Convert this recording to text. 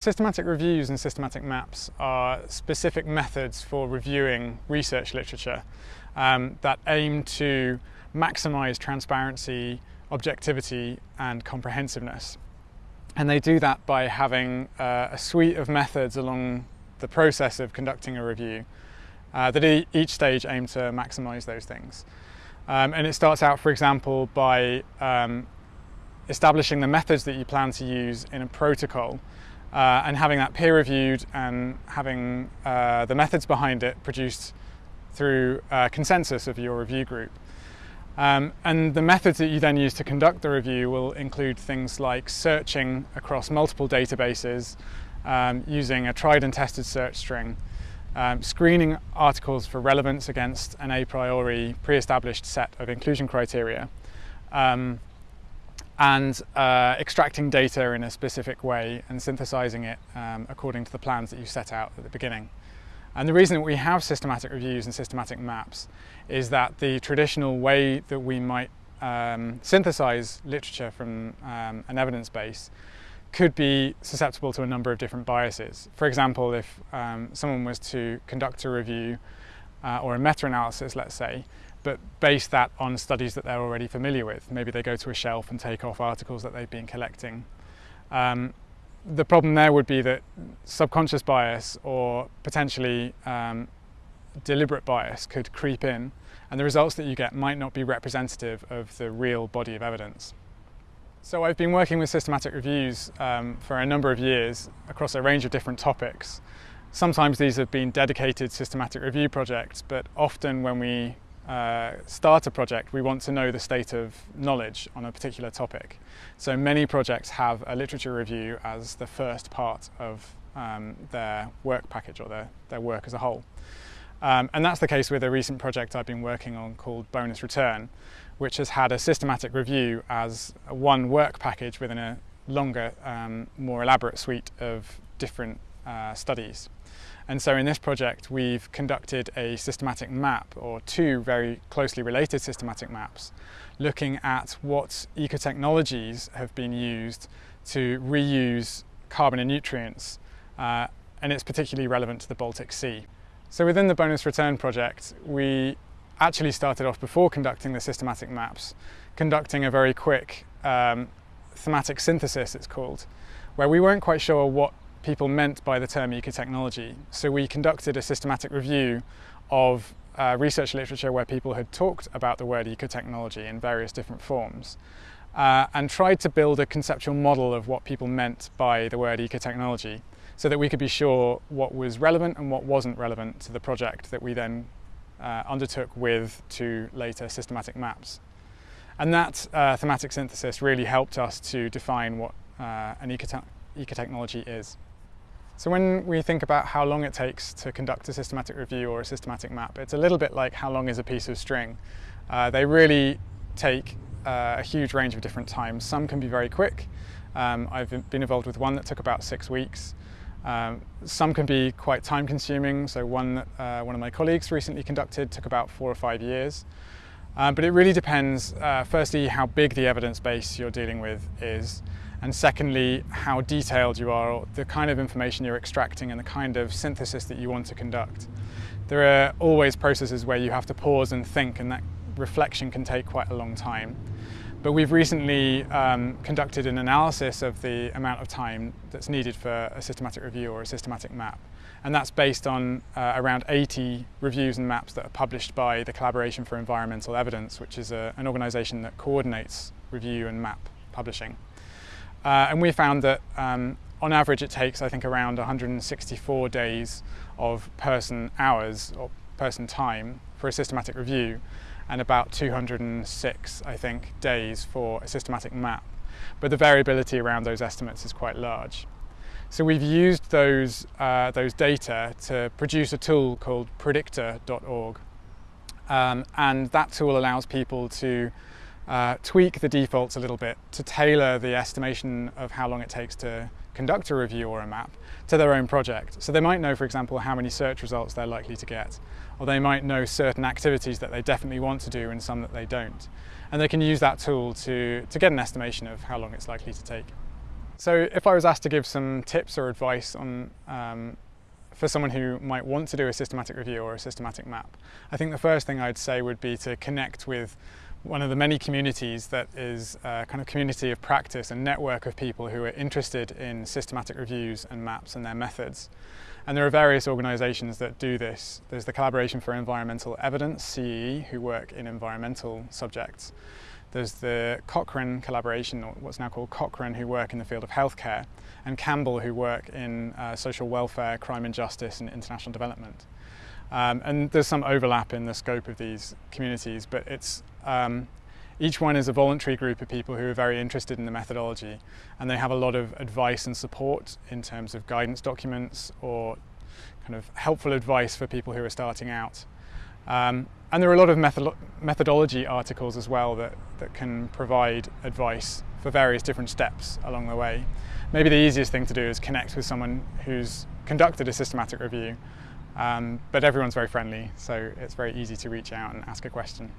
Systematic reviews and systematic maps are specific methods for reviewing research literature um, that aim to maximize transparency, objectivity and comprehensiveness. And they do that by having uh, a suite of methods along the process of conducting a review uh, that e each stage aim to maximize those things. Um, and it starts out, for example, by um, establishing the methods that you plan to use in a protocol uh, and having that peer reviewed and having uh, the methods behind it produced through uh, consensus of your review group. Um, and the methods that you then use to conduct the review will include things like searching across multiple databases um, using a tried and tested search string, um, screening articles for relevance against an a priori pre-established set of inclusion criteria, um, and uh, extracting data in a specific way and synthesizing it um, according to the plans that you set out at the beginning. And the reason that we have systematic reviews and systematic maps is that the traditional way that we might um, synthesize literature from um, an evidence base could be susceptible to a number of different biases. For example, if um, someone was to conduct a review uh, or a meta-analysis, let's say, but base that on studies that they're already familiar with. Maybe they go to a shelf and take off articles that they've been collecting. Um, the problem there would be that subconscious bias or potentially um, deliberate bias could creep in and the results that you get might not be representative of the real body of evidence. So I've been working with systematic reviews um, for a number of years across a range of different topics. Sometimes these have been dedicated systematic review projects, but often when we uh, start a project, we want to know the state of knowledge on a particular topic. So many projects have a literature review as the first part of um, their work package or their, their work as a whole. Um, and that's the case with a recent project I've been working on called Bonus Return, which has had a systematic review as one work package within a longer, um, more elaborate suite of different uh, studies. And so in this project, we've conducted a systematic map, or two very closely related systematic maps, looking at what ecotechnologies have been used to reuse carbon and nutrients, uh, and it's particularly relevant to the Baltic Sea. So within the bonus return project, we actually started off before conducting the systematic maps, conducting a very quick um, thematic synthesis, it's called, where we weren't quite sure what people meant by the term ecotechnology. So we conducted a systematic review of uh, research literature where people had talked about the word ecotechnology in various different forms uh, and tried to build a conceptual model of what people meant by the word ecotechnology so that we could be sure what was relevant and what wasn't relevant to the project that we then uh, undertook with two later systematic maps. And that uh, thematic synthesis really helped us to define what uh, an ecotech ecotechnology is. So when we think about how long it takes to conduct a systematic review or a systematic map, it's a little bit like how long is a piece of string. Uh, they really take uh, a huge range of different times. Some can be very quick. Um, I've been involved with one that took about six weeks. Um, some can be quite time consuming. So one that uh, one of my colleagues recently conducted took about four or five years. Um, but it really depends, uh, firstly, how big the evidence base you're dealing with is and secondly, how detailed you are, the kind of information you're extracting and the kind of synthesis that you want to conduct. There are always processes where you have to pause and think and that reflection can take quite a long time. But we've recently um, conducted an analysis of the amount of time that's needed for a systematic review or a systematic map. And that's based on uh, around 80 reviews and maps that are published by the Collaboration for Environmental Evidence, which is a, an organisation that coordinates review and map publishing. Uh, and we found that um, on average it takes I think around 164 days of person hours or person time for a systematic review and about 206 I think days for a systematic map. But the variability around those estimates is quite large. So we've used those, uh, those data to produce a tool called predictor.org um, and that tool allows people to uh, tweak the defaults a little bit to tailor the estimation of how long it takes to conduct a review or a map to their own project. So they might know, for example, how many search results they're likely to get, or they might know certain activities that they definitely want to do and some that they don't. And they can use that tool to, to get an estimation of how long it's likely to take. So if I was asked to give some tips or advice on um, for someone who might want to do a systematic review or a systematic map, I think the first thing I'd say would be to connect with one of the many communities that is a kind of community of practice and network of people who are interested in systematic reviews and maps and their methods. And there are various organisations that do this. There's the Collaboration for Environmental Evidence, CEE, who work in environmental subjects. There's the Cochrane collaboration, or what's now called Cochrane, who work in the field of healthcare, and Campbell, who work in uh, social welfare, crime and justice, and international development. Um, and there's some overlap in the scope of these communities, but it's um, each one is a voluntary group of people who are very interested in the methodology, and they have a lot of advice and support in terms of guidance documents or kind of helpful advice for people who are starting out. Um, and there are a lot of method methodology articles as well that, that can provide advice for various different steps along the way. Maybe the easiest thing to do is connect with someone who's conducted a systematic review, um, but everyone's very friendly, so it's very easy to reach out and ask a question.